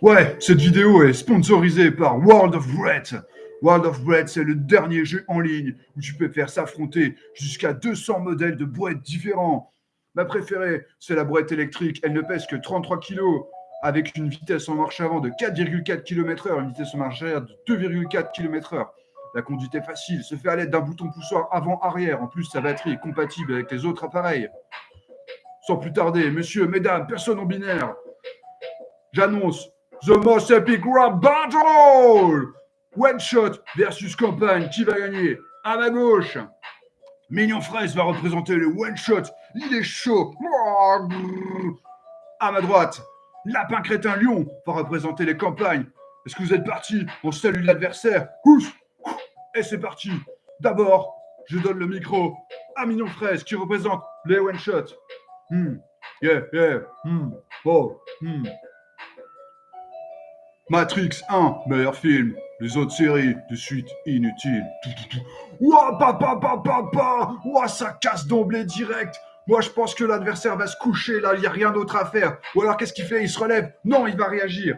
Ouais, cette vidéo est sponsorisée par World of Bread. World of Bread, c'est le dernier jeu en ligne où tu peux faire s'affronter jusqu'à 200 modèles de brouettes différents. Ma préférée, c'est la brouette électrique. Elle ne pèse que 33 kg avec une vitesse en marche avant de 4,4 km/h, une vitesse en marche arrière de 2,4 km/h. La conduite est facile, se fait à l'aide d'un bouton poussoir avant-arrière. En plus, sa batterie est compatible avec les autres appareils. Sans plus tarder, messieurs, mesdames, personnes non binaires, j'annonce The Most Epic Rap Battle One Shot versus Campagne. Qui va gagner? À ma gauche, Mignon Fraise va représenter le One Shot. Il est chaud. À ma droite, Lapin Crétin Lion va représenter les campagnes. Est-ce que vous êtes partis On salue l'adversaire. Et c'est parti. D'abord, je donne le micro à Mignon Fraise qui représente les One Shot. Hmm. Yeah, yeah. Hmm. Oh. Hmm. Matrix 1, meilleur film. Les autres séries, de suite inutiles. Ouah, papa, papa, papa Ouah, ça casse d'emblée direct. Moi, je pense que l'adversaire va se coucher, là, il n'y a rien d'autre à faire. Ou alors, qu'est-ce qu'il fait? Il se relève. Non, il va réagir.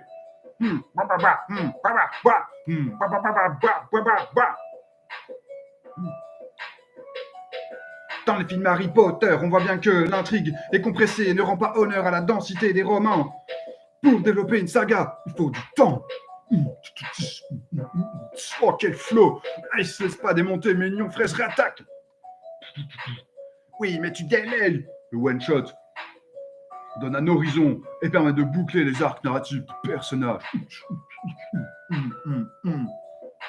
Dans les films Harry Potter, on voit bien que l'intrigue est compressée et ne rend pas honneur à la densité des romans. Pour développer une saga, il faut du temps. Oh, quel flow Il se laisse pas démonter, Mignon Fraise réattaque Oui, mais tu démêles Le one-shot donne un horizon et permet de boucler les arcs narratifs du personnage.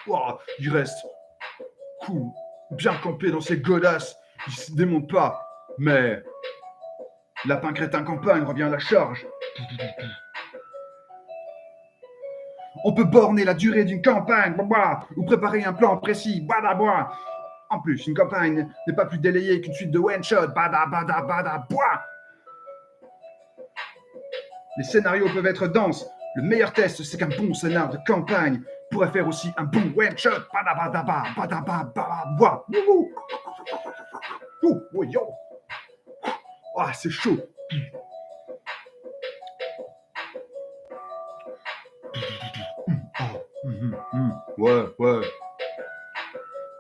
Oh, il reste cool, bien campé dans ses godasses, il se démonte pas, mais Lapin Crétin Campagne revient à la charge. On peut borner la durée d'une campagne, ou préparer un plan précis, En plus, une campagne n'est pas plus délayée qu'une suite de one-shot, bada, bada, bada, Les scénarios peuvent être denses. Le meilleur test, c'est qu'un bon scénar de campagne pourrait faire aussi un bon one-shot, bada, bada, bada, bada, Oh. Ah, c'est chaud. Ouais, ouais.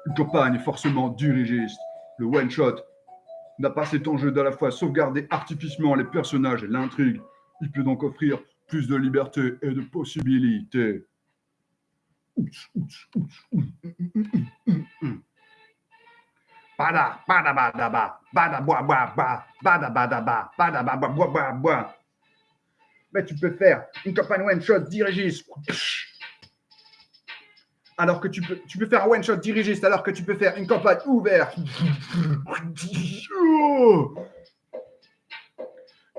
Une campagne forcément dirigiste. Le one-shot n'a pas cet enjeu d'à la fois sauvegarder artificiellement les personnages et l'intrigue. Il peut donc offrir plus de liberté et de possibilités. Bada, bada, bada, bada, bada. Mais tu peux faire une campagne one-shot dirigiste alors que tu peux, faire un one-shot dirigiste, alors que tu peux faire une campagne ouverte.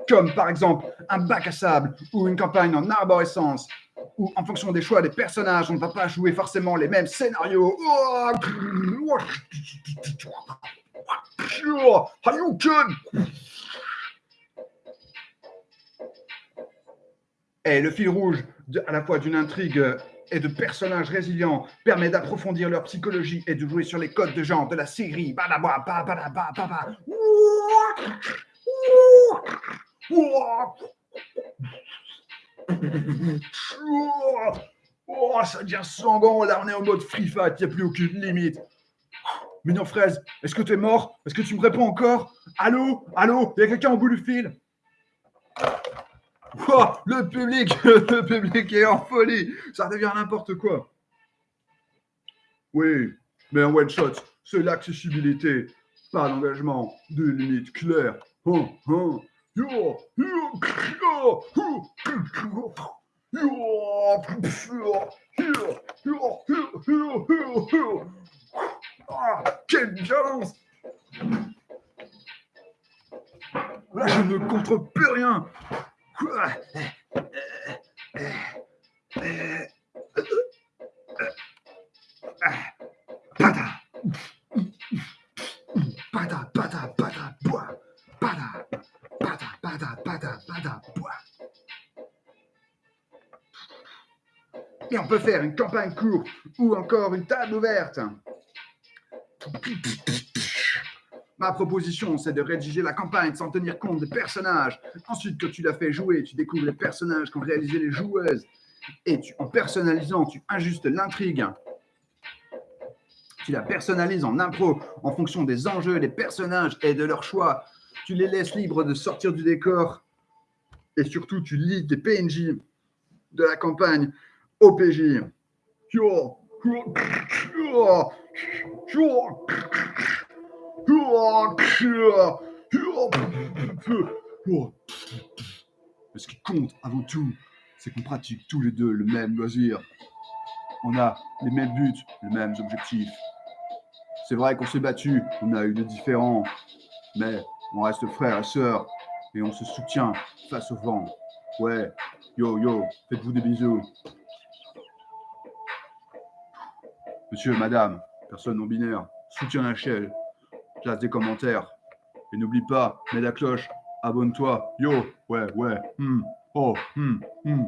Comme par exemple un bac à sable ou une campagne en arborescence, où en fonction des choix des personnages, on ne va pas jouer forcément les mêmes scénarios. Et le fil rouge à la fois d'une intrigue et de personnages résilients permet d'approfondir leur psychologie et de jouer sur les codes de genre de la série. Oh, ça devient sanguin. Là, on est en mode free fight. Il n'y a plus aucune limite. Mignon fraise, est-ce que tu es mort? Est-ce que tu me réponds encore? Allô? Allô? Il y a quelqu'un au bout du fil? Le public, le public est en folie. Ça devient n'importe quoi. Oui, mais un one shot, c'est l'accessibilité, pas l'engagement, de limites claires. quelle violence je ne contre plus rien. Et on peut faire une campagne courte ou encore une table ouverte. Ma proposition, c'est de rédiger la campagne sans tenir compte des personnages. Ensuite, que tu l'as fait jouer, tu découvres les personnages qu'ont réalisé les joueuses. Et tu, en personnalisant, tu ajustes l'intrigue. Tu la personnalises en impro en fonction des enjeux, des personnages et de leur choix. Tu les laisses libres de sortir du décor. Et surtout, tu lis tes PNJ de la campagne au PJ. Ce qui compte avant tout, c'est qu'on pratique tous les deux le même loisir. On a les mêmes buts, les mêmes objectifs. C'est vrai qu'on s'est battu, on a eu des différends, mais on reste frères et sœurs et on se soutient face au vent. Ouais, yo yo, faites-vous des bisous. Monsieur, madame, personne non binaire, soutiens la chaîne, place des commentaires. Et n'oublie pas, mets la cloche, abonne-toi. Yo, ouais, ouais, hmm, oh, hmm, hmm.